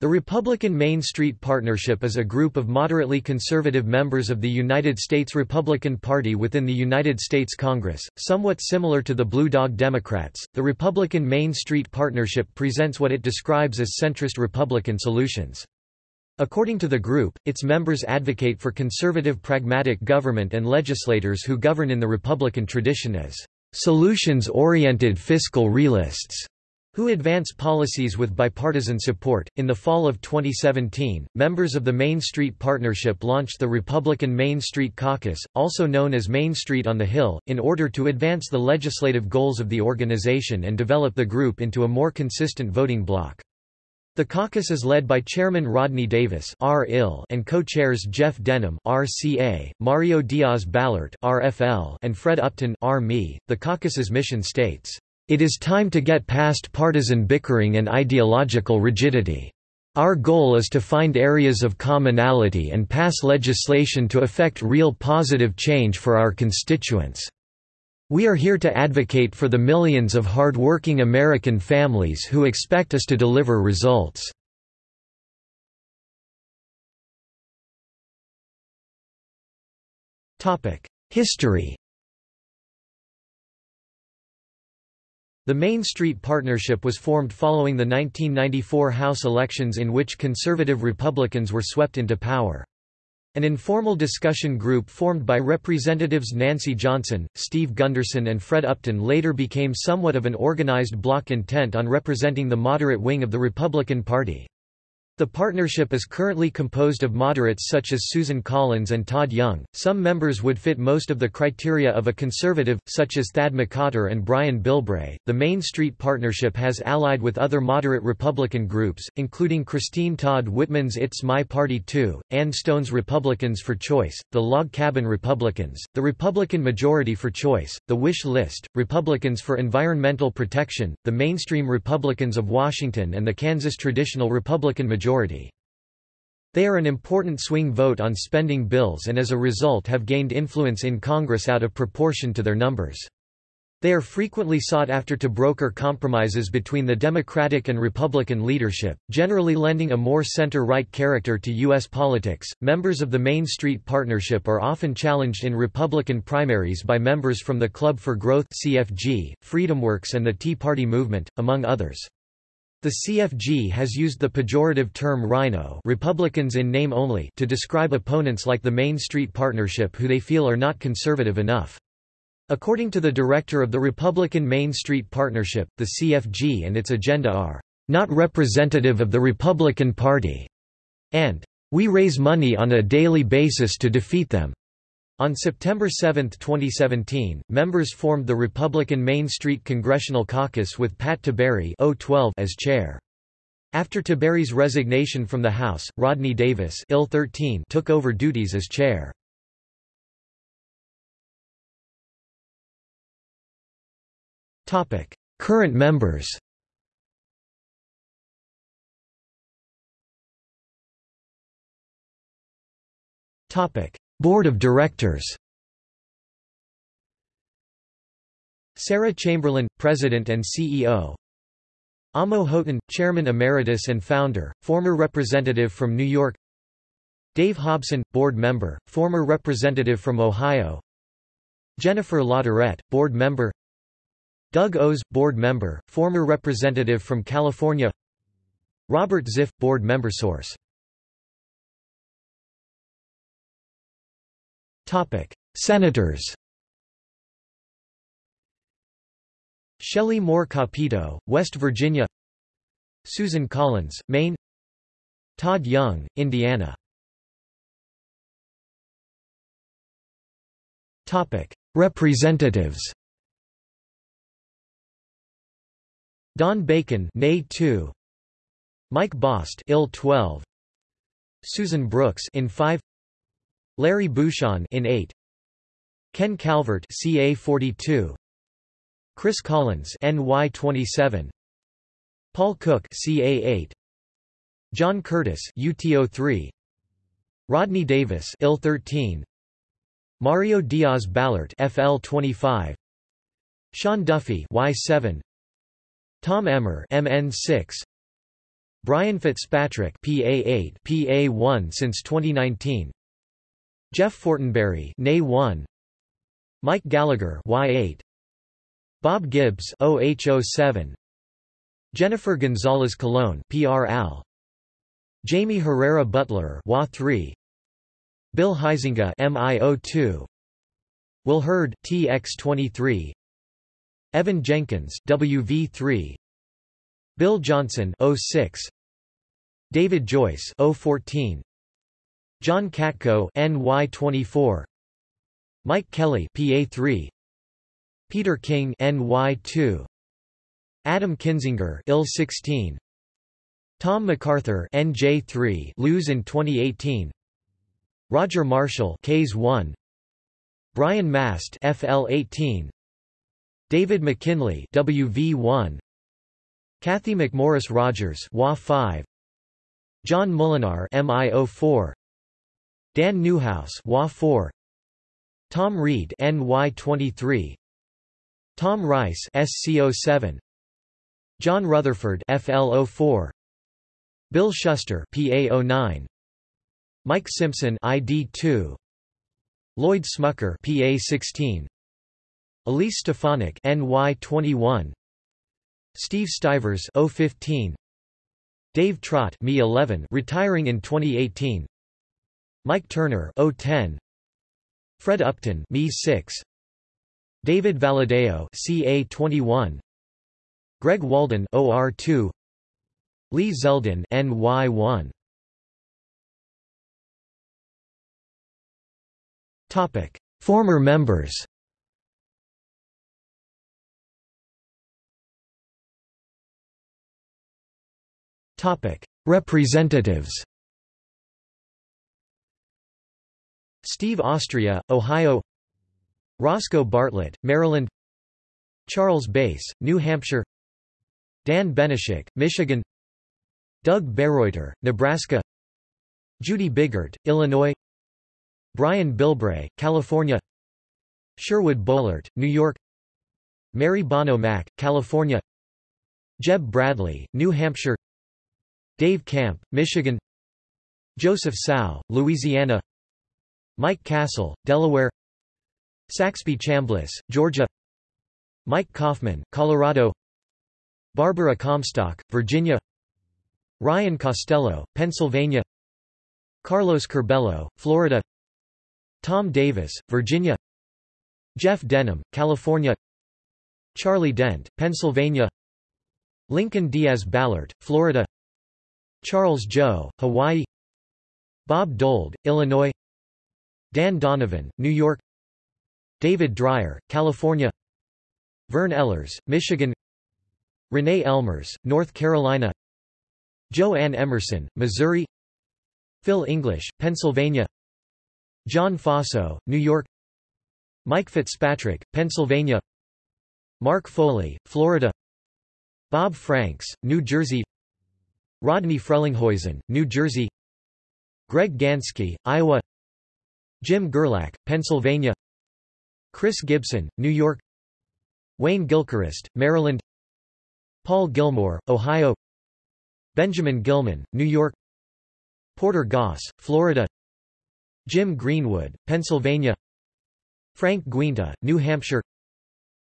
The Republican Main Street Partnership is a group of moderately conservative members of the United States Republican Party within the United States Congress, somewhat similar to the Blue Dog Democrats. The Republican Main Street Partnership presents what it describes as centrist Republican solutions. According to the group, its members advocate for conservative pragmatic government and legislators who govern in the Republican tradition as solutions-oriented fiscal realists who advance policies with bipartisan support. In the fall of 2017, members of the Main Street Partnership launched the Republican Main Street Caucus, also known as Main Street on the Hill, in order to advance the legislative goals of the organization and develop the group into a more consistent voting bloc. The caucus is led by Chairman Rodney Davis and co-chairs Jeff Denham RCA, Mario Diaz-Balart RFL, and Fred Upton RME. The caucus's mission states, it is time to get past partisan bickering and ideological rigidity. Our goal is to find areas of commonality and pass legislation to effect real positive change for our constituents. We are here to advocate for the millions of hard-working American families who expect us to deliver results. History The Main Street Partnership was formed following the 1994 House elections in which conservative Republicans were swept into power. An informal discussion group formed by Representatives Nancy Johnson, Steve Gunderson and Fred Upton later became somewhat of an organized bloc intent on representing the moderate wing of the Republican Party. The partnership is currently composed of moderates such as Susan Collins and Todd Young. Some members would fit most of the criteria of a conservative, such as Thad McCotter and Brian Bilbray. The Main Street Partnership has allied with other moderate Republican groups, including Christine Todd Whitman's It's My Party Too, Ann Stone's Republicans for Choice, the Log Cabin Republicans, the Republican Majority for Choice, the Wish List, Republicans for Environmental Protection, the Mainstream Republicans of Washington, and the Kansas Traditional Republican Majority majority. They are an important swing vote on spending bills and as a result have gained influence in Congress out of proportion to their numbers. They are frequently sought after to broker compromises between the Democratic and Republican leadership, generally lending a more center-right character to U.S. politics. Members of the Main Street Partnership are often challenged in Republican primaries by members from the Club for Growth (CFG), FreedomWorks, and the Tea Party movement, among others. The CFG has used the pejorative term RINO Republicans in name only to describe opponents like the Main Street Partnership who they feel are not conservative enough. According to the director of the Republican Main Street Partnership, the CFG and its agenda are not representative of the Republican Party, and we raise money on a daily basis to defeat them. On September 7, 2017, members formed the Republican Main Street Congressional Caucus with Pat Tiberi as chair. After Tiberi's resignation from the House, Rodney Davis took over duties as chair. Current members Topic Board of Directors. Sarah Chamberlain, President and CEO Amo Houghton, Chairman Emeritus and Founder, former representative from New York. Dave Hobson, Board Member, former representative from Ohio. Jennifer LaTourette, Board Member. Doug Ose, Board Member, former representative from California. Robert Ziff, Board Member Source Topic: Senators. Shelley Moore Capito, West Virginia. Susan Collins, Maine. Todd Young, Indiana. Topic: Representatives. Don Bacon, Nay 2. Mike Bost, Ill 12. Susan Brooks, in 5. Larry Bucshon in 8 Ken Calvert CA 42 Chris Collins NY 27 Paul Cook CA 8 John Curtis UTO 3 Rodney Davis IL 13 Mario Diaz Balart FL 25 Sean Duffy Y7 Tom Emmer MN 6 Brian Fitzpatrick PA8 PA1 since 2019 Jeff Fortenberry NA1 Mike Gallagher Y8 Bob Gibbs OH07 Jennifer Gonzalez Colon PRAL Jaime Herrera Beutler WA3 Bill Huizenga MIO2 Will Hurd TX23 Evan Jenkins WV3 Bill Johnson 06 David Joyce 014 John Katko NY24 Mike Kelly PA3 Peter King NY2 Adam Kinzinger IL 16 Tom MacArthur NJ3 lose in 2018 Roger Marshall Ks 1 Brian Mast FL 18 David McKinley WV1 Cathy McMorris Rodgers WA 5 John Moolenaar MIO4 Dan Newhouse WA 4 Tom Reed NY23 Tom Rice SC07 John Rutherford FL04 Bill Shuster PA09 Mike Simpson ID2 Lloyd Smucker PA16 Elise Stefanik NY21 Steve Stivers 015 Dave Trott Me 11 retiring in 2018 Mike Turner 010 Fred Upton Me 6 David Valadao CA 21 Greg Walden OR2 Lee Zeldin NY1 Topic. Former members. Topic. Representatives Steve Austria, Ohio. Roscoe Bartlett, Maryland. Charles Bass, New Hampshire. Dan Benishek, Michigan. Doug Bereuter, Nebraska. Judy Biggert, Illinois. Brian Bilbray, California. Sherwood Boehlert, New York. Mary Bono Mack, California. Jeb Bradley, New Hampshire. Dave Camp, Michigan. Joseph Cao, Louisiana Mike Castle, Delaware. Saxby Chambliss, Georgia. Mike Coffman, Colorado. Barbara Comstock, Virginia. Ryan Costello, Pennsylvania. Carlos Curbelo, Florida. Tom Davis, Virginia. Jeff Denham, California. Charlie Dent, Pennsylvania. Lincoln Diaz Balart, Florida. Charles Djou, Hawaii. Bob Dold, Illinois Dan Donovan, New York. David Dreier, California. Vern Ehlers, Michigan. Renee Ellmers, North Carolina. Jo Ann Emerson, Missouri. Phil English, Pennsylvania. John Faso, New York. Mike Fitzpatrick, Pennsylvania. Mark Foley, Florida. Bob Franks, New Jersey. Rodney Frelinghuysen, New Jersey. Greg Ganske, Iowa Jim Gerlach, Pennsylvania. Chris Gibson, New York. Wayne Gilchrist, Maryland. Paul Gillmor, Ohio. Benjamin Gilman, New York. Porter Goss, Florida. Jim Greenwood, Pennsylvania. Frank Guinta, New Hampshire.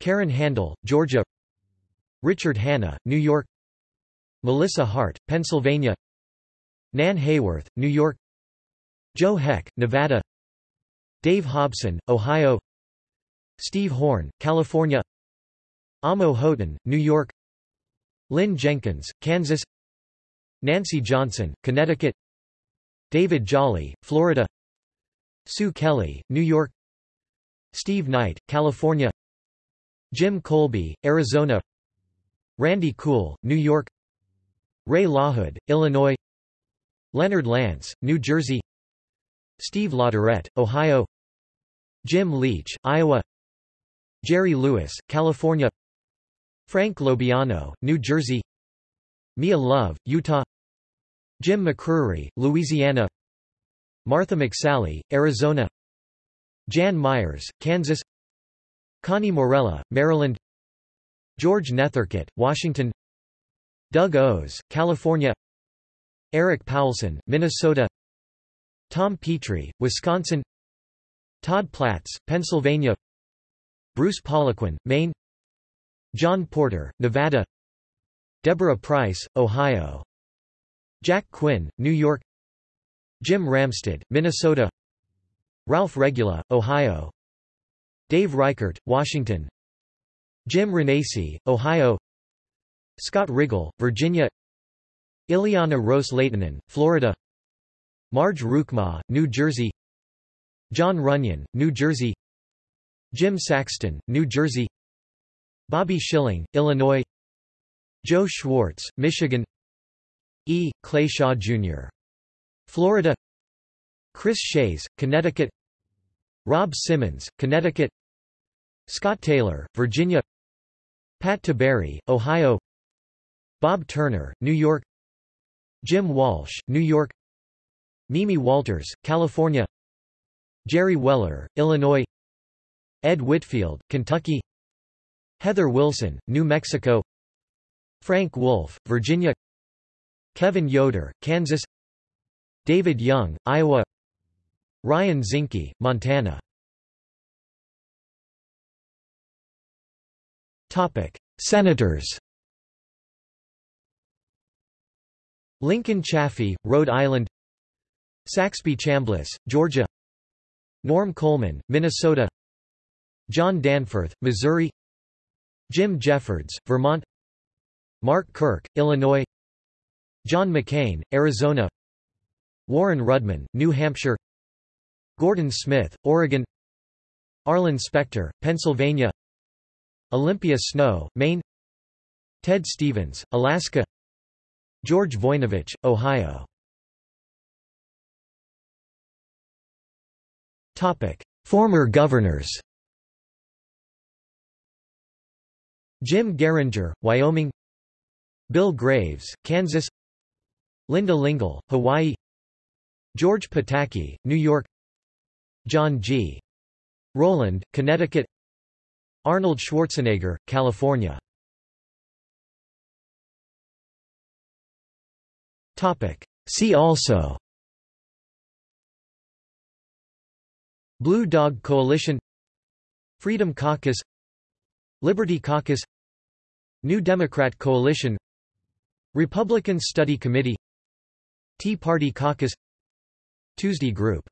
Karen Handel, Georgia. Richard Hanna, New York. Melissa Hart, Pennsylvania. Nan Hayworth, New York. Joe Heck, Nevada Dave Hobson, Ohio. Steve Horn, California. Amo Houghton, New York. Lynn Jenkins, Kansas. Nancy Johnson, Connecticut. David Jolly, Florida. Sue Kelly, New York. Steve Knight, California. Jim Kolbe, Arizona. Randy Kuhl, New York. Ray LaHood, Illinois. Leonard Lance, New Jersey Steve Latourette, Ohio. Jim Leach, Iowa. Jerry Lewis, California. Frank LoBiondo, New Jersey. Mia Love, Utah. Jim McCrery, Louisiana. Martha McSally, Arizona. Jan Meyers, Kansas. Connie Morella, Maryland. George Nethercutt, Washington. Doug Ose, California. Erik Paulsen, Minnesota Tom Petri, Wisconsin Todd Platts, Pennsylvania Bruce Poliquin, Maine John Porter, Nevada Deborah Pryce, Ohio Jack Quinn, New York Jim Ramstad, Minnesota Ralph Regula, Ohio Dave Reichert, Washington Jim Renacci, Ohio Scott Rigell, Virginia Ileana Ros-Lehtinen, Florida Marge Roukema, New Jersey. Jon Runyan, New Jersey. Jim Saxton, New Jersey. Bobby Schilling, Illinois. Joe Schwarz, Michigan. E. Clay Shaw, Jr. Florida. Chris Shays, Connecticut. Rob Simmons, Connecticut. Scott Taylor, Virginia. Pat Tiberi, Ohio. Bob Turner, New York. Jim Walsh, New York Mimi Walters, California. Jerry Weller, Illinois. Ed Whitfield, Kentucky. Heather Wilson, New Mexico. Frank Wolf, Virginia. Kevin Yoder, Kansas. David Young, Iowa. Ryan Zinke, Montana. Senators. Lincoln Chafee, Rhode Island Saxby Chambliss, Georgia. Norm Coleman, Minnesota. John Danforth, Missouri. Jim Jeffords, Vermont. Mark Kirk, Illinois. John McCain, Arizona. Warren Rudman, New Hampshire. Gordon Smith, Oregon. Arlen Specter, Pennsylvania. Olympia Snowe, Maine. Ted Stevens, Alaska. George Voinovich, Ohio Former governors. Jim Geringer, Wyoming. Bill Graves, Kansas. Linda Lingle, Hawaii. George Pataki, New York. John G. Rowland, Connecticut. Arnold Schwarzenegger, California. See also Blue Dog Coalition Freedom Caucus Liberty Caucus New Democrat Coalition Republican Study Committee Tea Party Caucus Tuesday Group